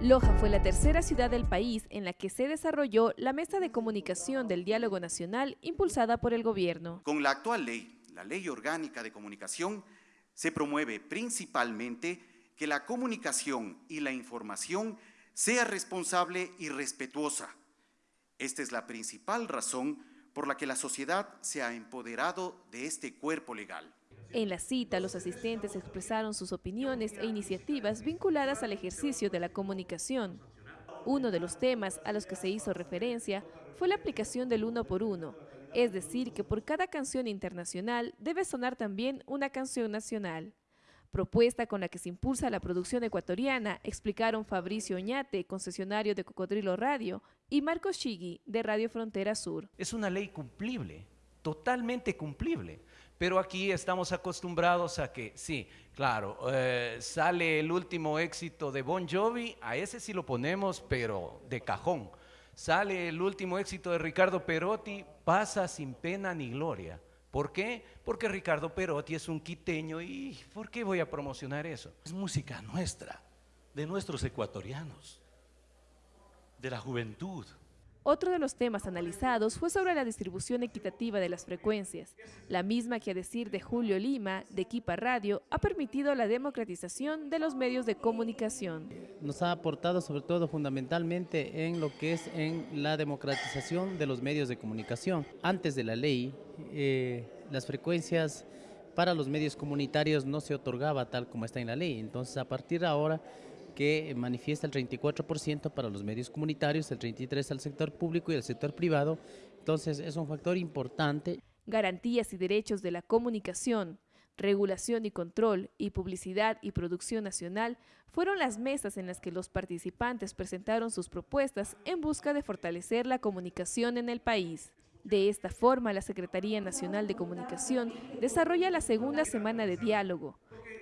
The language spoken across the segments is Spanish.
Loja fue la tercera ciudad del país en la que se desarrolló la mesa de comunicación del diálogo nacional impulsada por el gobierno. Con la actual ley, la Ley Orgánica de Comunicación, se promueve principalmente que la comunicación y la información sea responsable y respetuosa. Esta es la principal razón por la que la sociedad se ha empoderado de este cuerpo legal. En la cita, los asistentes expresaron sus opiniones e iniciativas vinculadas al ejercicio de la comunicación. Uno de los temas a los que se hizo referencia fue la aplicación del uno por uno, es decir, que por cada canción internacional debe sonar también una canción nacional. Propuesta con la que se impulsa la producción ecuatoriana, explicaron Fabricio Oñate, concesionario de Cocodrilo Radio, y Marco Chigui, de Radio Frontera Sur. Es una ley cumplible, totalmente cumplible. Pero aquí estamos acostumbrados a que, sí, claro, eh, sale el último éxito de Bon Jovi, a ese sí lo ponemos, pero de cajón. Sale el último éxito de Ricardo Perotti, pasa sin pena ni gloria. ¿Por qué? Porque Ricardo Perotti es un quiteño y ¿por qué voy a promocionar eso? Es música nuestra, de nuestros ecuatorianos, de la juventud. Otro de los temas analizados fue sobre la distribución equitativa de las frecuencias, la misma que a decir de Julio Lima, de Equipa Radio, ha permitido la democratización de los medios de comunicación. Nos ha aportado sobre todo fundamentalmente en lo que es en la democratización de los medios de comunicación. Antes de la ley, eh, las frecuencias para los medios comunitarios no se otorgaba tal como está en la ley, entonces a partir de ahora que manifiesta el 34% para los medios comunitarios, el 33% al sector público y el sector privado. Entonces es un factor importante. Garantías y derechos de la comunicación, regulación y control y publicidad y producción nacional fueron las mesas en las que los participantes presentaron sus propuestas en busca de fortalecer la comunicación en el país. De esta forma, la Secretaría Nacional de Comunicación desarrolla la segunda semana de diálogo,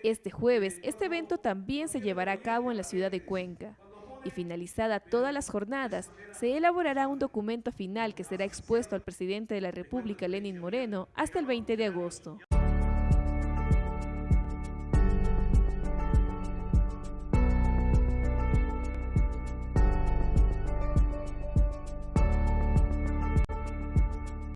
este jueves, este evento también se llevará a cabo en la ciudad de Cuenca. Y finalizada todas las jornadas, se elaborará un documento final que será expuesto al presidente de la República, Lenin Moreno, hasta el 20 de agosto.